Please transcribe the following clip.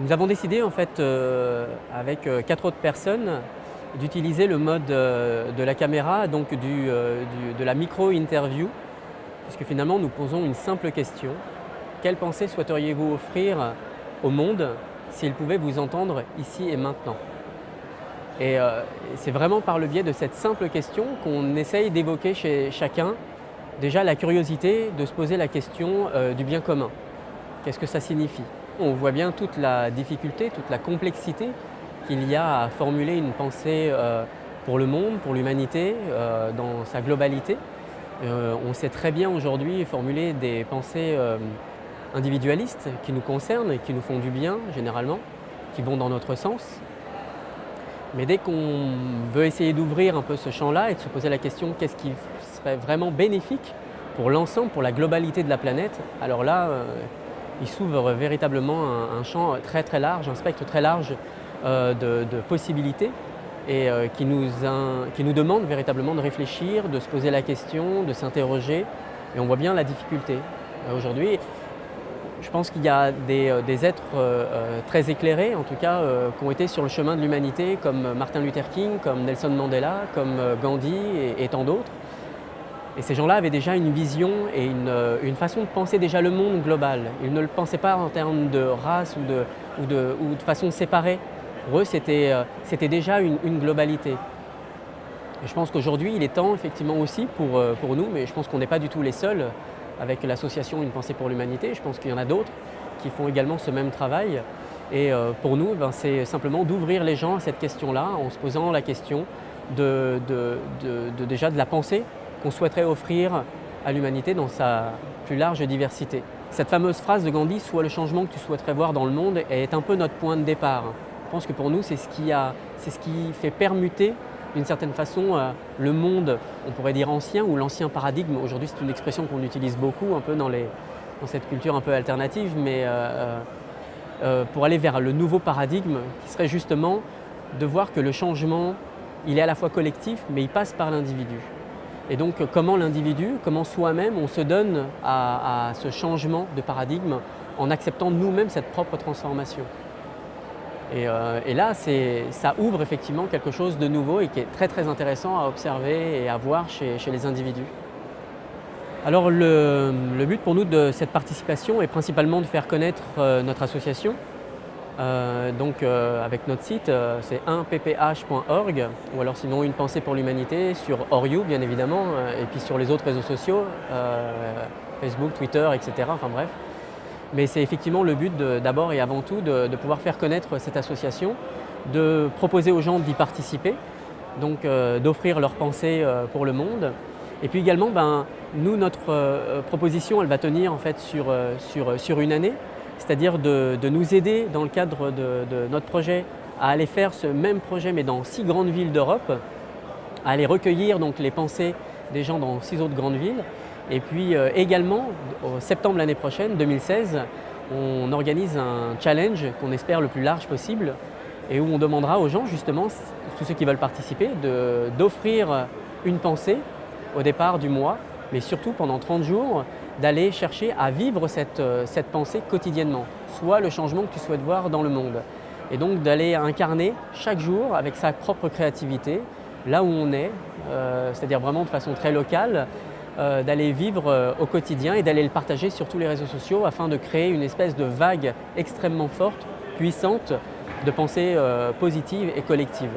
Nous avons décidé en fait euh, avec euh, quatre autres personnes d'utiliser le mode euh, de la caméra, donc de la micro-interview, puisque finalement nous posons une simple question. Quelle pensée souhaiteriez-vous offrir au monde s'il pouvait vous entendre ici et maintenant? Et c'est vraiment par le biais de cette simple question qu'on essaye d'évoquer chez chacun déjà la curiosité de se poser la question du bien commun. Qu'est-ce que ça signifie? On voit bien toute la difficulté, toute la complexité qu'il y a à formuler une pensée euh, pour le monde, pour l'humanité, euh, dans sa globalité. Euh, on sait très bien aujourd'hui formuler des pensées individualistes qui nous concernent et qui nous font du bien généralement, qui vont dans notre sens. Mais dès qu'on veut essayer d'ouvrir un peu ce champ-là et de se poser la question qu'est-ce qui serait vraiment bénéfique pour l'ensemble, pour la globalité de la planète, alors là, il s'ouvre véritablement un, champ très très large, un spectre très large euh, de, possibilités et euh, qui, nous demande véritablement de réfléchir, de se poser la question, de s'interroger. Et on voit bien la difficulté. Euh, aujourd'hui, je pense qu'il y a des, êtres très éclairés, en tout cas, qui ont été sur le chemin de l'humanité, comme Martin Luther King, comme Nelson Mandela, comme Gandhi et tant d'autres. Et ces gens-là avaient déjà une vision et euh, une, façon de penser déjà le monde global. Ils ne le pensaient pas en termes de race ou de, ou de, de façon séparée. Pour eux, c'était euh, déjà une, globalité. Je pense qu'aujourd'hui, il est temps effectivement aussi pour, euh, pour nous, mais je pense qu'on n'est pas du tout les seuls avec l'association Une pensée pour l'humanité. Je pense qu'il y en a d'autres qui font également ce même travail. Et pour nous, ben, c'est simplement d'ouvrir les gens à cette question-là en se posant la question de, de, déjà de la pensée qu'on souhaiterait offrir à l'humanité dans sa plus large diversité. Cette fameuse phrase de Gandhi, « Sois le changement que tu souhaiterais voir dans le monde », est un peu notre point de départ. Je pense que pour nous, c'est ce, qui fait permuter d'une certaine façon euh, le monde, on pourrait dire ancien, ou l'ancien paradigme. Aujourd'hui, c'est une expression qu'on utilise beaucoup dans, cette culture un peu alternative, mais euh, euh, pour aller vers le nouveau paradigme qui serait justement de voir que le changement, il est à la fois collectif, mais il passe par l'individu. Et donc comment l'individu, comment soi-même on se donne à, ce changement de paradigme en acceptant nous-mêmes cette propre transformation? Et, euh, là, ça ouvre effectivement quelque chose de nouveau et qui est très très intéressant à observer et à voir chez, les individus. Alors le, but pour nous de cette participation est principalement de faire connaître euh, notre association, euh, donc euh, avec notre site, euh, c'est 1pph.org ou alors sinon une pensée pour l'humanité sur Oriou bien évidemment et puis sur les autres réseaux sociaux, Facebook, Twitter, etc. Enfin bref. Mais c'est effectivement le but d'abord et avant tout de, pouvoir faire connaître cette association, de proposer aux gens d'y participer, donc d'offrir leurs pensées pour le monde. Et puis également, ben, nous, notre proposition, elle va tenir en fait sur, sur, sur une année c'est-à-dire de, nous aider dans le cadre de, notre projet à aller faire ce même projet mais dans six grandes villes d'Europe, à aller recueillir donc, les pensées des gens dans six autres grandes villes. Et puis euh, également, au septembre l'année prochaine, 2016, on organise un challenge qu'on espère le plus large possible et où on demandera aux gens justement, tous ceux qui veulent participer, d'offrir une pensée au départ du mois, mais surtout pendant 30 jours, d'aller chercher à vivre euh, cette, pensée quotidiennement, soit le changement que tu souhaites voir dans le monde. Et donc d'aller incarner chaque jour avec sa propre créativité, là où on est, euh, c'est-à-dire vraiment de façon très locale, euh, d'aller vivre au quotidien et d'aller le partager sur tous les réseaux sociaux afin de créer une espèce de vague extrêmement forte, puissante, de pensée positive et collective.